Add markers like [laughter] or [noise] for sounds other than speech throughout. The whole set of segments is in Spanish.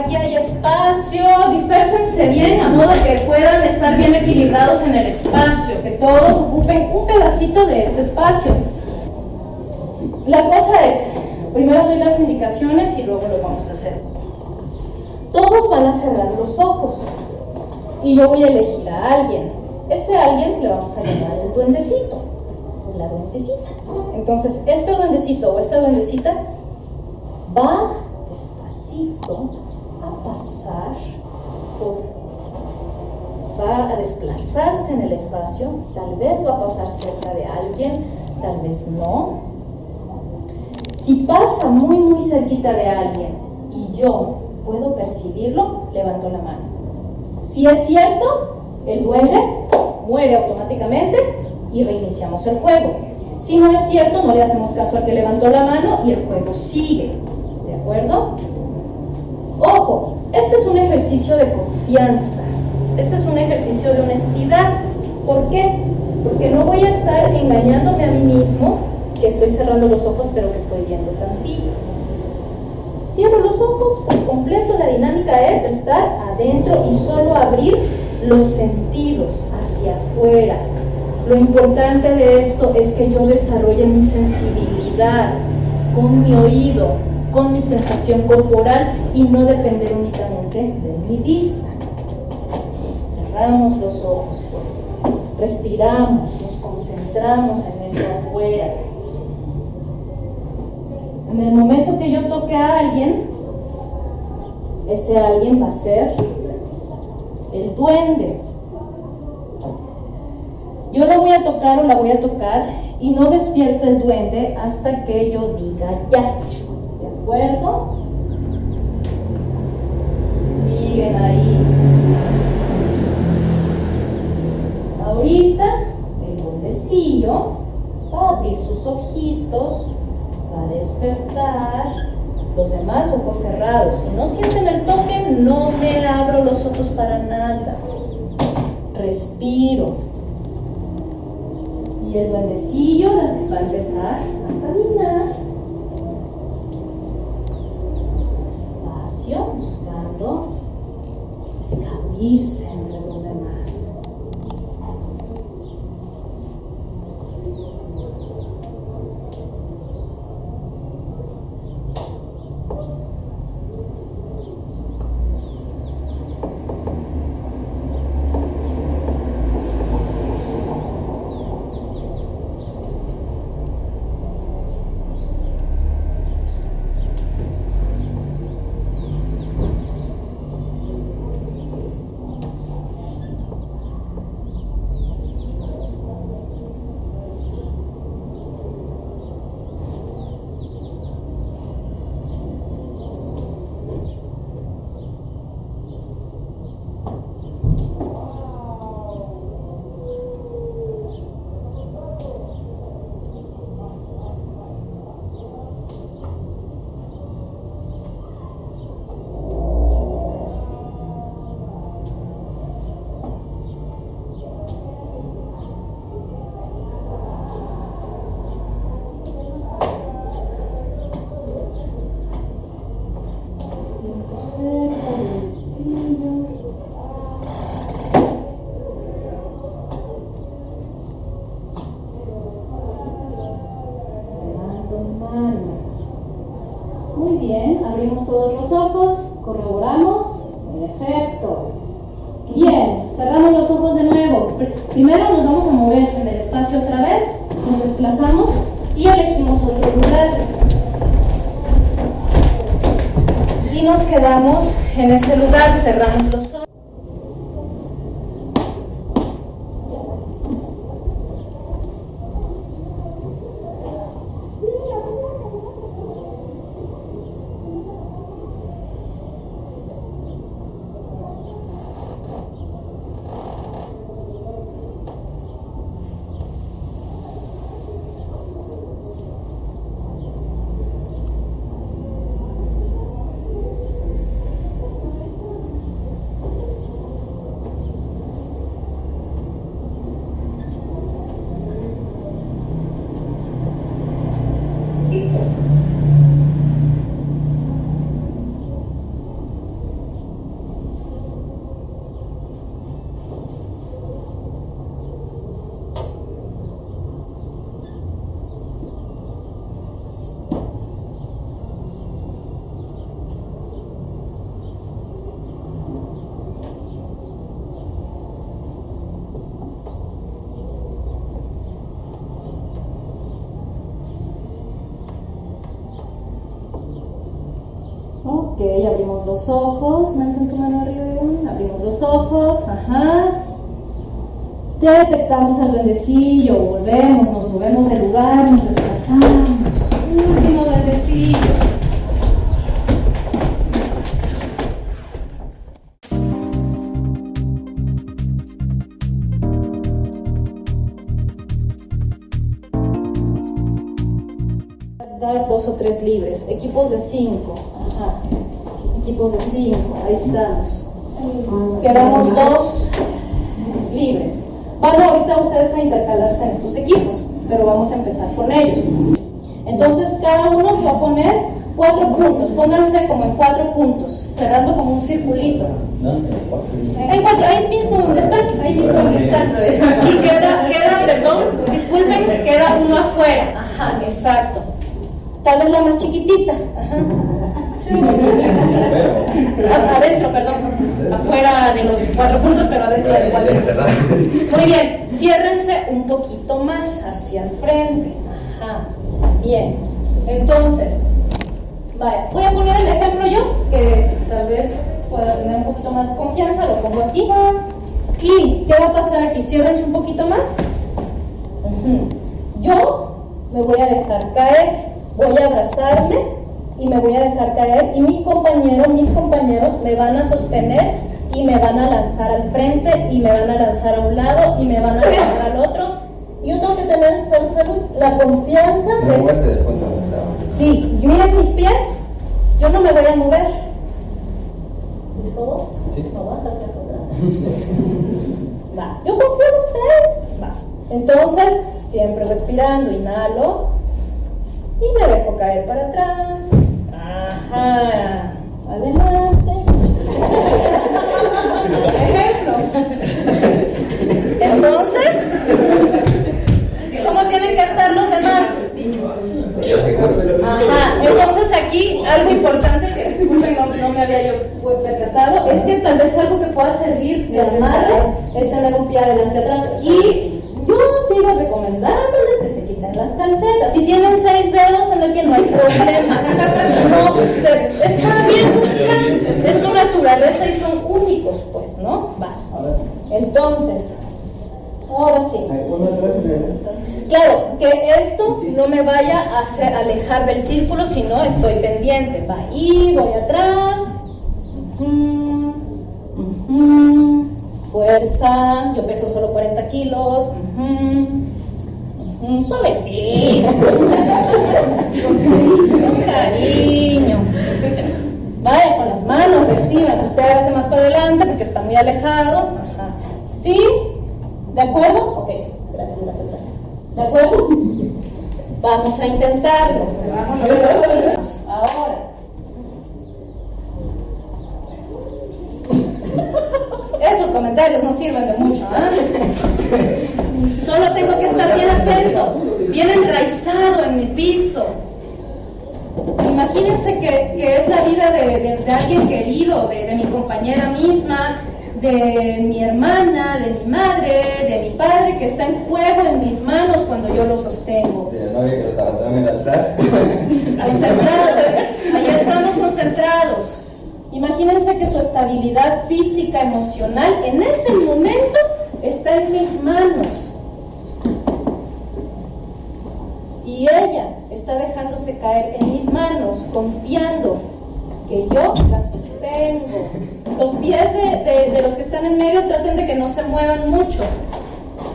Aquí hay espacio, dispérsense bien a modo que puedan estar bien equilibrados en el espacio, que todos ocupen un pedacito de este espacio. La cosa es, primero doy las indicaciones y luego lo vamos a hacer. Todos van a cerrar los ojos y yo voy a elegir a alguien. Ese alguien le vamos a llamar el duendecito, la duendecita. Entonces, este duendecito o esta duendecita va despacito a pasar va a desplazarse en el espacio, tal vez va a pasar cerca de alguien, tal vez no. Si pasa muy muy cerquita de alguien y yo puedo percibirlo, levanto la mano. Si es cierto, el duende muere automáticamente y reiniciamos el juego. Si no es cierto, no le hacemos caso al que levantó la mano y el juego sigue. ¿De acuerdo? Este es un ejercicio de confianza. Este es un ejercicio de honestidad. ¿Por qué? Porque no voy a estar engañándome a mí mismo que estoy cerrando los ojos pero que estoy viendo tantito. Cierro los ojos por completo, la dinámica es estar adentro y solo abrir los sentidos hacia afuera, lo importante de esto es que yo desarrolle mi sensibilidad con mi oído, con mi sensación corporal y no depender únicamente de mi vista. Cerramos los ojos, pues. Respiramos, nos concentramos en eso afuera. En el momento que yo toque a alguien, ese alguien va a ser el duende. Yo la voy a tocar o la voy a tocar y no despierta el duende hasta que yo diga ya. ¿De acuerdo? Siguen ahí. Ahorita el duendecillo va a abrir sus ojitos, va a despertar. Los demás ojos cerrados. Si no sienten el toque, no me abro los ojos para nada. Respiro y el duendecillo va a empezar a caminar escabuirse entre los demás. Siento cerca del duendecillo. Levanto mano. Muy bien, abrimos todos los ojos, corroboramos. Perfecto. Bien, cerramos los ojos de nuevo. Pr- Primero nos vamos a mover en el espacio otra vez, nos desplazamos y elegimos otro lugar. Y nos quedamos en ese lugar, cerramos los ojos. Abrimos los ojos, mantén tu mano arriba, abrimos los ojos, ajá. Detectamos al duendecillo, volvemos, nos movemos del lugar, nos desplazamos. Último duendecillo. Dar dos o tres libres, equipos de cinco. Ajá. Equipos de cinco, ahí estamos. Quedamos dos libres. Van ahorita ustedes a intercalarse en estos equipos, pero vamos a empezar con ellos. Entonces cada uno se va a poner cuatro puntos, pónganse como en cuatro puntos, cerrando como un circulito. En cuatro, ahí mismo donde están, ahí mismo donde están. Y queda, queda, perdón, disculpen, queda uno afuera. Ajá, exacto. Tal vez la más chiquitita. Ajá. Adentro, perdón. Afuera de los cuatro puntos, pero adentro de los cuatro. Muy bien, ciérrense un poquito más hacia el frente. Ajá. Bien. Entonces, voy a poner el ejemplo yo, que tal vez pueda tener un poquito más confianza, lo pongo aquí. ¿Y qué va a pasar aquí? Ciérrense un poquito más. Yo me voy a dejar caer, voy a abrazarme y me voy a dejar caer y mi compañero, mis compañeros me van a sostener y me van a lanzar al frente y me van a lanzar a un lado y me van a lanzar al otro. Yo tengo que tener, salud, salud, la confianza de... moverse del punto. Sí, miren mis pies, yo no me voy a mover. ¿Listos? Sí. No a dejar. [laughs] Va, yo confío en ustedes. Va. Entonces, siempre respirando, inhalo y me dejo caer para atrás. Ajá. Adelante. Ejemplo. Entonces, ¿cómo tienen que estar los demás? Ajá, entonces aquí algo importante que disculpen, no, no me había yo percatado, es que tal vez algo que pueda servir de amarre es tener un pie adelante atrás. Y yo sigo recomendándoles que las calcetas. Si tienen seis dedos en el pie, no hay problema. No se, está bien, es su naturaleza y son únicos, pues, ¿no? Va. Entonces, ahora sí. Claro, que esto no me vaya a hacer alejar del círculo, sino estoy pendiente. Va ahí, voy atrás. Fuerza, yo peso solo 40 kilos. Ujú, Suavecito. [laughs] Con cariño. Vaya con las manos, reciban. Usted hágase más para adelante porque está muy alejado. Ajá. ¿Sí? ¿De acuerdo? Ok, gracias, gracias, gracias. ¿De acuerdo? Vamos a intentarlo. Ahora. [laughs] Esos comentarios no sirven de mucho, ¿ah? Solo tengo que estar bien atento, bien enraizado en mi piso. Imagínense que, que es la vida de, de- de alguien querido, de, de mi compañera misma, de mi hermana, de mi madre, de mi padre, que está en juego en mis manos cuando yo lo sostengo. De la novia que los abandonaron en el altar. [laughs] Concentrados, ahí estamos concentrados. Imagínense que su estabilidad física, emocional, en ese momento está en mis manos. Y ella está dejándose caer en mis manos, confiando que yo la sostengo. Los pies de, de- los que están en medio traten de que no se muevan mucho.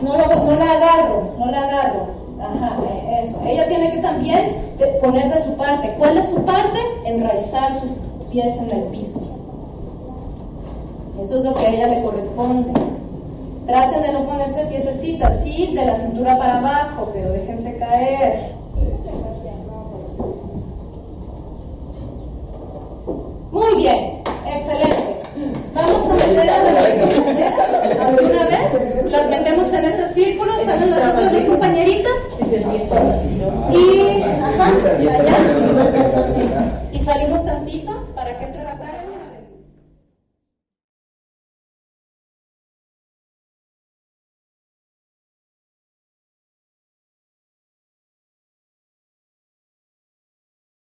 No, lo- no la agarro, no la agarro. Ajá, eh, eso. Ella tiene que también poner de su parte. ¿Cuál es su parte? Enraizar sus pies en el piso. Eso es lo que a ella le corresponde. Traten de no ponerse piececitas, sí, de la cintura para abajo, pero déjense caer. Muy bien, excelente. Vamos a meter a nuestras compañeras alguna vez. Las metemos en ese círculo, salen las otras dos compañeritas. Y, ajá, allá. Y salimos tantito.